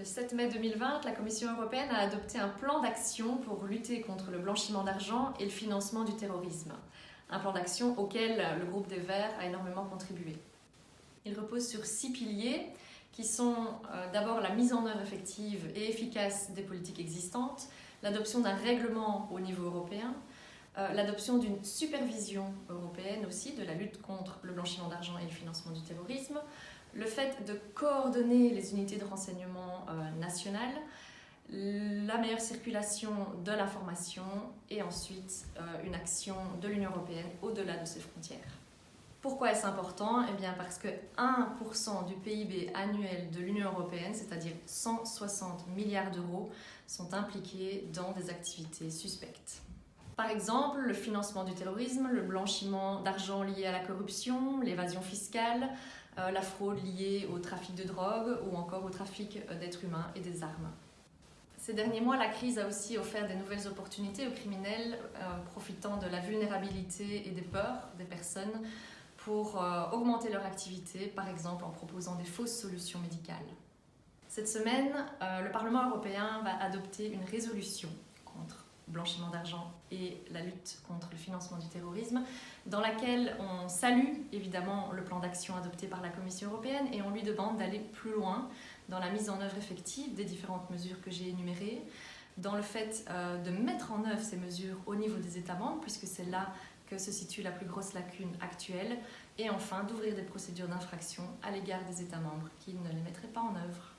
Le 7 mai 2020, la Commission européenne a adopté un plan d'action pour lutter contre le blanchiment d'argent et le financement du terrorisme. Un plan d'action auquel le groupe des Verts a énormément contribué. Il repose sur six piliers qui sont euh, d'abord la mise en œuvre effective et efficace des politiques existantes, l'adoption d'un règlement au niveau européen, euh, l'adoption d'une supervision européenne aussi de la lutte contre le blanchiment d'argent et le financement du terrorisme, le fait de coordonner les unités de renseignement euh, nationales, la meilleure circulation de l'information et ensuite euh, une action de l'Union européenne au-delà de ses frontières. Pourquoi est-ce important? Eh bien parce que 1% du PIB annuel de l'Union européenne, c'est-à-dire 160 milliards d'euros, sont impliqués dans des activités suspectes. Par exemple, le financement du terrorisme, le blanchiment d'argent lié à la corruption, l'évasion fiscale, euh, la fraude liée au trafic de drogue ou encore au trafic euh, d'êtres humains et des armes. Ces derniers mois, la crise a aussi offert des nouvelles opportunités aux criminels euh, profitant de la vulnérabilité et des peurs des personnes pour augmenter leur activité, par exemple en proposant des fausses solutions médicales. Cette semaine, le Parlement européen va adopter une résolution contre blanchiment d'argent et la lutte contre le financement du terrorisme, dans laquelle on salue évidemment le plan d'action adopté par la Commission européenne et on lui demande d'aller plus loin dans la mise en œuvre effective des différentes mesures que j'ai énumérées, dans le fait euh, de mettre en œuvre ces mesures au niveau des États membres, puisque c'est là que se situe la plus grosse lacune actuelle, et enfin d'ouvrir des procédures d'infraction à l'égard des États membres qui ne les mettraient pas en œuvre.